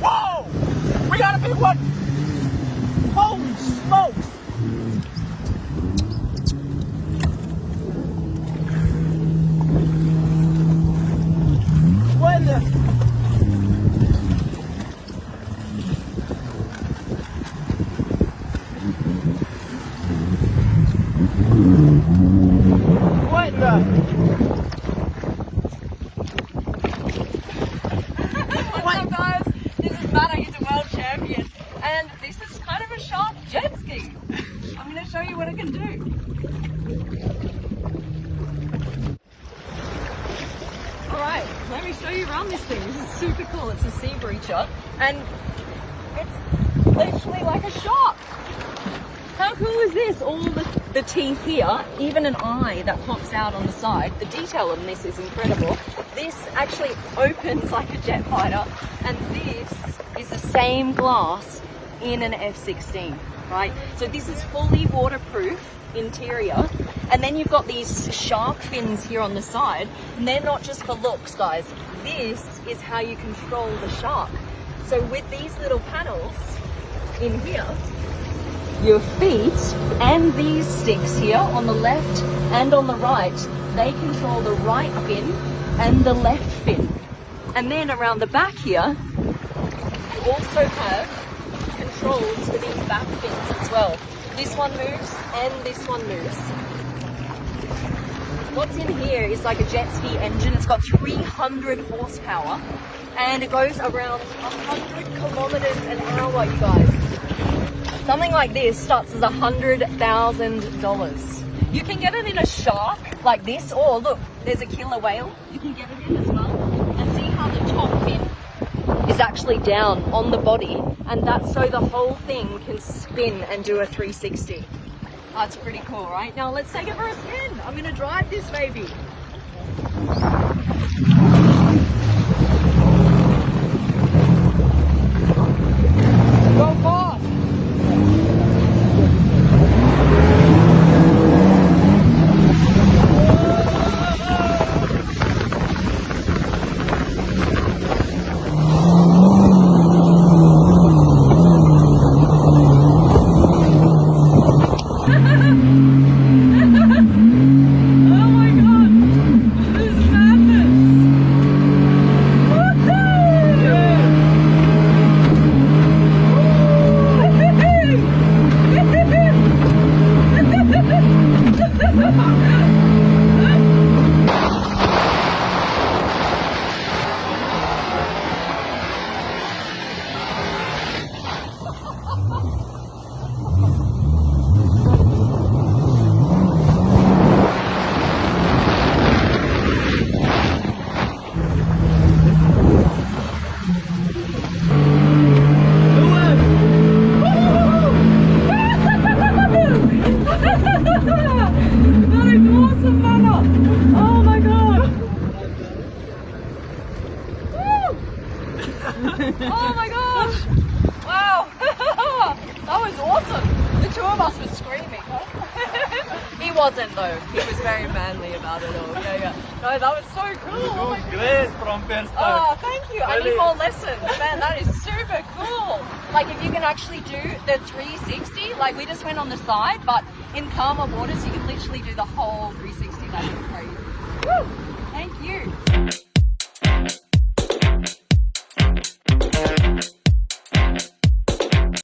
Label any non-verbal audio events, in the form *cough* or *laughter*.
Whoa! We got a big one! Holy! What the? What the? What's up guys? This is Matt, he's a world champion and this is kind of a sharp I'm going to show you what I can do. Alright, let me show you around this thing. This is super cool. It's a Seabreacher and it's literally like a shark. How cool is this? All the, the teeth here, even an eye that pops out on the side. The detail on this is incredible. This actually opens like a jet fighter and this is the same glass in an F-16, right? So this is fully waterproof interior and then you've got these shark fins here on the side and they're not just for looks guys. This is how you control the shark. So with these little panels in here, your feet and these sticks here on the left and on the right, they control the right fin and the left fin. And then around the back here, you also have controls for these back fins as well. This one moves and this one moves. What's in here is like a jet ski engine. It's got 300 horsepower and it goes around 100 kilometers an hour, you guys. Something like this starts as hundred thousand dollars. You can get it in a shark like this, or look, there's a killer whale. You can get it in as well, and see how the top fin is actually down on the body, and that's so the whole thing can spin and do a 360. That's pretty cool, right? Now let's take it for a spin. I'm gonna drive this baby. Two of us were screaming. *laughs* he wasn't though. He was very manly about it all. Yeah, yeah. No, that was so cool. Oh my Great from first time. Oh, thank you. I need more lessons. Man, that is super cool. Like if you can actually do the 360, like we just went on the side, but in calmer waters, you can literally do the whole 360. That's crazy. Woo!